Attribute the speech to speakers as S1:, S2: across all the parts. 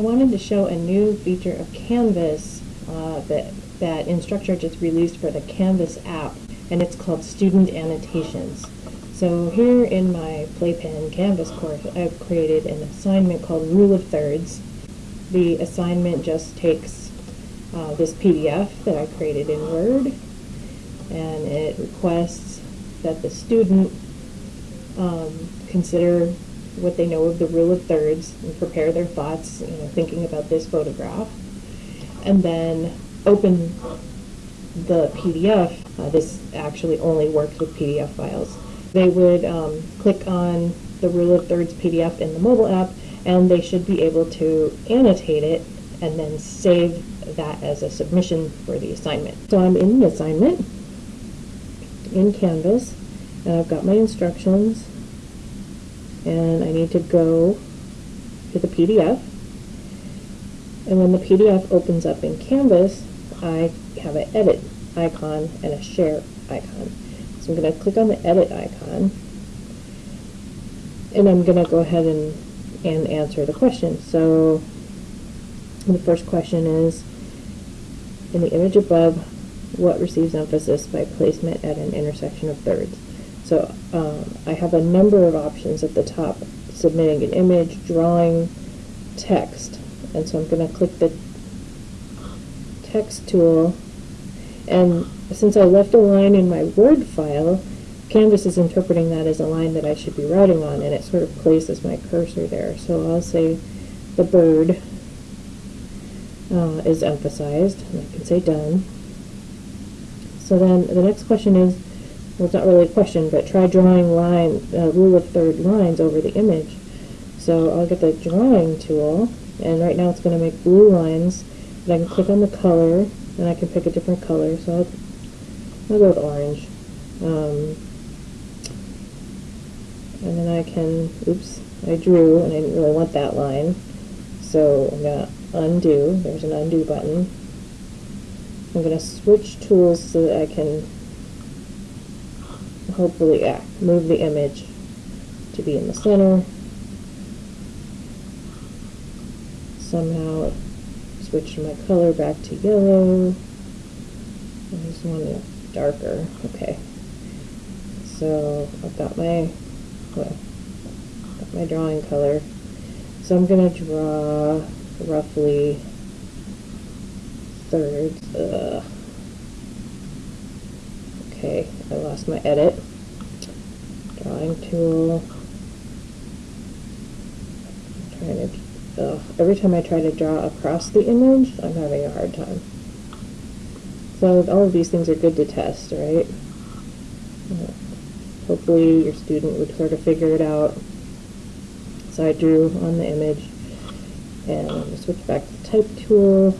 S1: I wanted to show a new feature of Canvas uh, that, that Instructure just released for the Canvas app, and it's called Student Annotations. So here in my Playpen Canvas course, I've created an assignment called Rule of Thirds. The assignment just takes uh, this PDF that I created in Word, and it requests that the student um, consider what they know of the rule of thirds and prepare their thoughts, you know, thinking about this photograph. And then open the PDF. Uh, this actually only works with PDF files. They would um, click on the rule of thirds PDF in the mobile app and they should be able to annotate it and then save that as a submission for the assignment. So I'm in the assignment in Canvas and I've got my instructions and I need to go to the PDF. And when the PDF opens up in Canvas, I have an edit icon and a share icon. So I'm going to click on the edit icon and I'm going to go ahead and, and answer the question. So the first question is, in the image above, what receives emphasis by placement at an intersection of thirds? So um, I have a number of options at the top, submitting an image, drawing, text. And so I'm going to click the text tool. And since I left a line in my Word file, Canvas is interpreting that as a line that I should be writing on, and it sort of places my cursor there. So I'll say the bird uh, is emphasized, and I can say done. So then the next question is, well, it's not really a question, but try drawing line, uh, rule of third lines over the image. So I'll get the drawing tool, and right now it's going to make blue lines, but I can click on the color, and I can pick a different color, so I'll, I'll go with orange. Um, and then I can, oops, I drew, and I didn't really want that line, so I'm going to undo, there's an undo button. I'm going to switch tools so that I can hopefully yeah, move the image to be in the center. Somehow switch my color back to yellow. I just want it darker. Okay. So I've got my got my drawing color. So I'm gonna draw roughly thirds. Ugh. I lost my edit. Drawing tool. Trying to, every time I try to draw across the image, I'm having a hard time. So all of these things are good to test, right? Hopefully your student would sort of figure it out. So I drew on the image, and switch back to the type tool,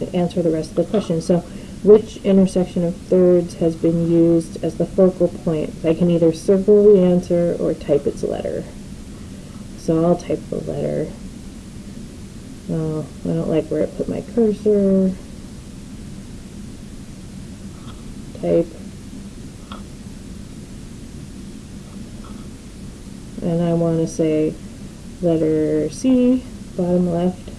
S1: and answer the rest of the question. So which intersection of thirds has been used as the focal point? I can either circle the answer or type its letter. So I'll type the letter. Oh, I don't like where it put my cursor. Type. And I want to say letter C, bottom left.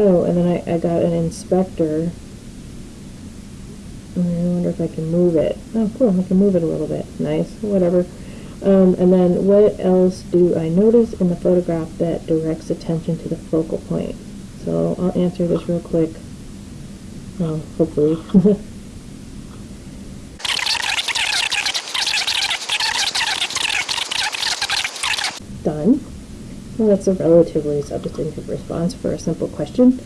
S1: Oh, and then I, I got an inspector. I wonder if I can move it. Oh, cool, I can move it a little bit. Nice, whatever. Um, and then what else do I notice in the photograph that directs attention to the focal point? So I'll answer this real quick. Well, hopefully. Done. That's a relatively substantive response for a simple question.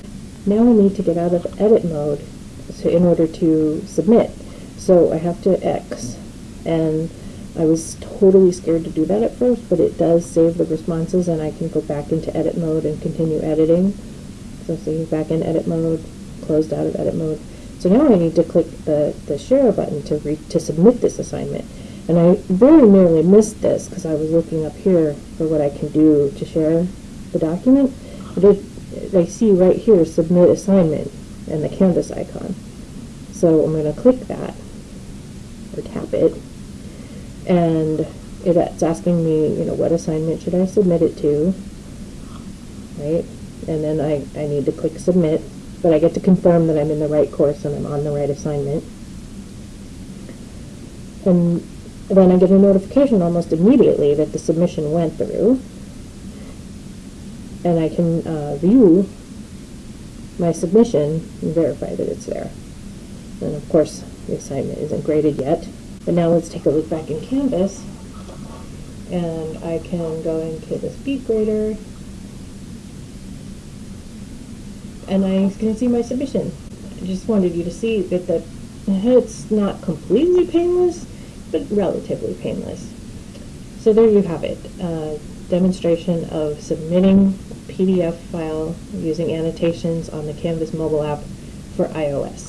S1: Now I need to get out of edit mode so in order to submit. So I have to X. And I was totally scared to do that at first, but it does save the responses and I can go back into edit mode and continue editing. So see, back in edit mode, closed out of edit mode. So now I need to click the, the share button to, re to submit this assignment. And I very nearly missed this because I was looking up here for what I can do to share the document. But I see right here, submit assignment, and the Canvas icon. So I'm going to click that, or tap it, And it's asking me, you know, what assignment should I submit it to? Right? And then I, I need to click submit, but I get to confirm that I'm in the right course and I'm on the right assignment. And then I get a notification almost immediately that the submission went through. And I can uh, view my submission and verify that it's there. And of course, the assignment isn't graded yet. But now let's take a look back in Canvas. And I can go into the speed grader. And I can see my submission. I just wanted you to see that the, it's not completely painless, but relatively painless. So there you have it, uh, demonstration of submitting a PDF file using annotations on the Canvas mobile app for iOS.